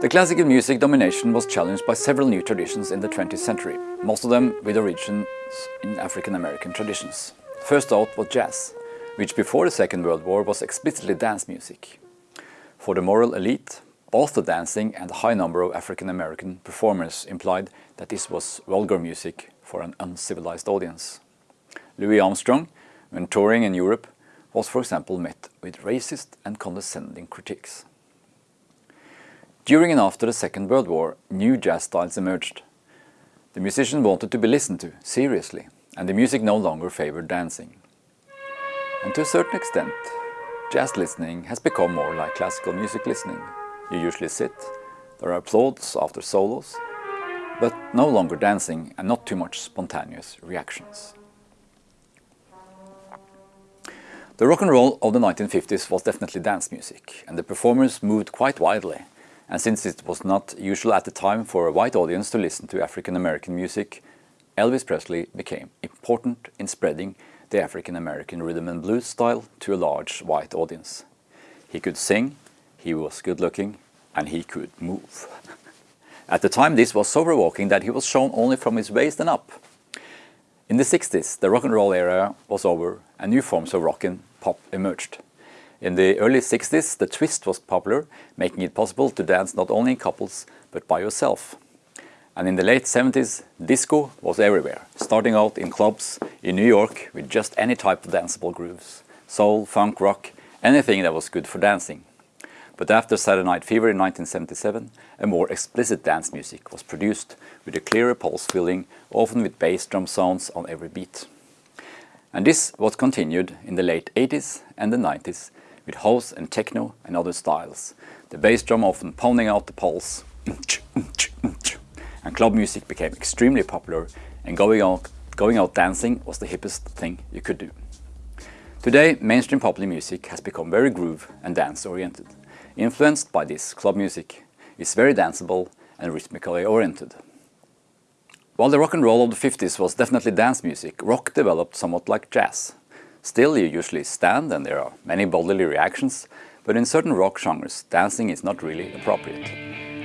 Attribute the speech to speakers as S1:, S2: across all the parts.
S1: The classical music domination was challenged by several new traditions in the 20th century, most of them with origins in African American traditions. First out was jazz, which before the Second World War was explicitly dance music. For the moral elite, both the dancing and the high number of African American performers implied that this was vulgar music for an uncivilized audience. Louis Armstrong, when touring in Europe, was for example met with racist and condescending critiques. During and after the Second World War, new jazz styles emerged. The musicians wanted to be listened to, seriously, and the music no longer favored dancing. And to a certain extent, jazz listening has become more like classical music listening. You usually sit, there are applauds after solos, but no longer dancing and not too much spontaneous reactions. The rock and roll of the 1950s was definitely dance music, and the performers moved quite widely, and since it was not usual at the time for a white audience to listen to African American music, Elvis Presley became important in spreading the African American rhythm and blues style to a large white audience. He could sing, he was good looking, and he could move. At the time this was so provoking that he was shown only from his waist and up. In the 60s, the rock and roll era was over and new forms of rock and pop emerged. In the early 60s, the twist was popular, making it possible to dance not only in couples, but by yourself. And in the late 70s, disco was everywhere, starting out in clubs in New York with just any type of danceable grooves. Soul, funk, rock, anything that was good for dancing. But after Saturday Night Fever in 1977, a more explicit dance music was produced with a clearer pulse filling, often with bass drum sounds on every beat. And this was continued in the late 80s and the 90s with house and techno and other styles. The bass drum often pounding out the pulse. And club music became extremely popular and going out, going out dancing was the hippest thing you could do. Today, mainstream popular music has become very groove and dance oriented. Influenced by this club music, is very danceable and rhythmically oriented. While the rock and roll of the 50s was definitely dance music, rock developed somewhat like jazz. Still, you usually stand and there are many bodily reactions, but in certain rock genres, dancing is not really appropriate.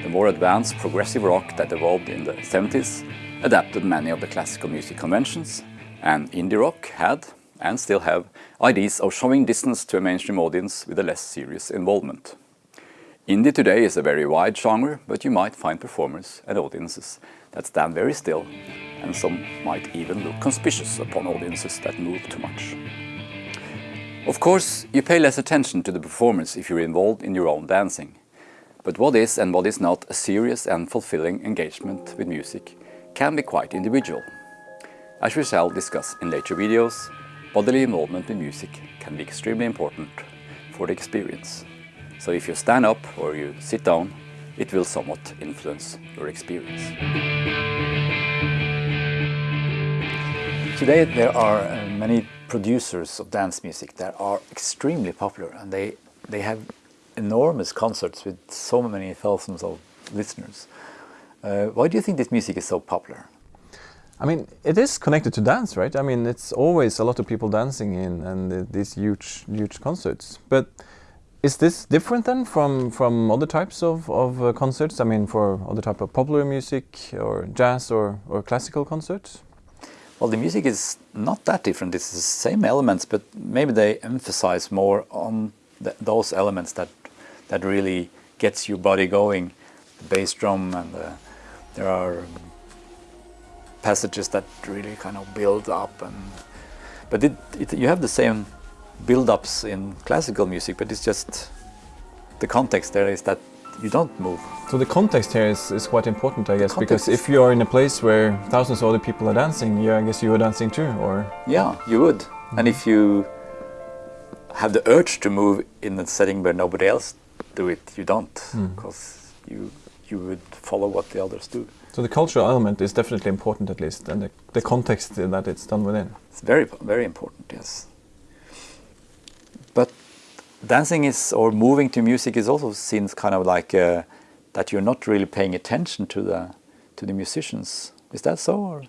S1: The more advanced progressive rock that evolved in the 70s adapted many of the classical music conventions, and indie rock had, and still have, ideas of showing distance to a mainstream audience with a less serious involvement. Indie today is a very wide genre, but you might find performers and audiences that stand very still, and some might even look conspicuous upon audiences that move too much. Of course, you pay less attention to the performance if you're involved in your own dancing. But what is and what is not a serious and fulfilling engagement with music can be quite individual. As we shall discuss in later videos, bodily involvement with music can be extremely important for the experience. So if you stand up or you sit down, it will somewhat influence your experience. Today there are uh, many producers of dance music that are extremely popular and they, they have enormous concerts with so many thousands of listeners. Uh, why do you think this music is so popular?
S2: I mean, it is connected to dance, right? I mean, it's always a lot of people dancing in and uh, these huge, huge concerts. But is this different then from, from other types of, of uh, concerts? I mean, for other type of popular music or jazz or, or classical concerts?
S1: Well, the music is not that different. It's the same elements, but maybe they emphasize more on th those elements that that really gets your body going. The bass drum and the, there are passages that really kind of build up and but it, it, you have the same build-ups in classical music, but it's just the context there is that you don't move.
S2: So the context here is, is quite important, I guess, because if you are in a place where thousands of other people are dancing, yeah, I guess you are dancing too, or?
S1: Yeah, you would. Mm. And if you have the urge to move in a setting where nobody else do it, you don't, because mm. you, you would follow what the others do.
S2: So the cultural element is definitely important at least, and the, the context that it's done within.
S1: It's very, very important, yes. But dancing is or moving to music is also seen kind of like uh, that you're not really paying attention to the to the musicians. Is that so? Or?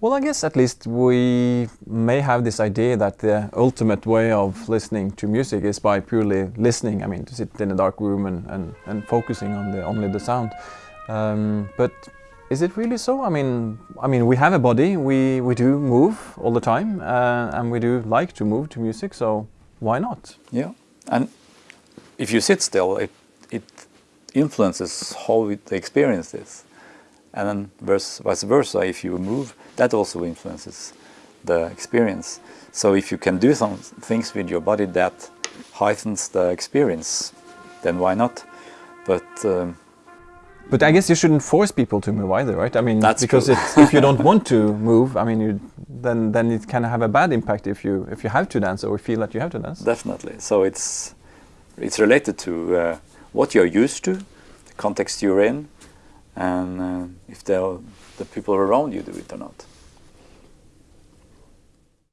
S2: Well, I guess at least we may have this idea that the ultimate way of listening to music is by purely listening. I mean, to sit in a dark room and, and, and focusing on the only the sound. Um, but is it really so? I mean, I mean, we have a body. We we do move all the time, uh, and we do like to move to music. So why not?
S1: Yeah, and if you sit still, it it influences how it, the experience is, and then vice versa. If you move, that also influences the experience. So if you can do some things with your body that heightens the experience, then why not? But um,
S2: But I guess you shouldn't force people to move either, right? I mean,
S1: That's
S2: because if you don't want to move, I mean, you, then then it can have a bad impact if you if you have to dance or feel that you have to dance.
S1: Definitely. So it's it's related to uh, what you're used to, the context you're in, and uh, if the the people around you do it or not.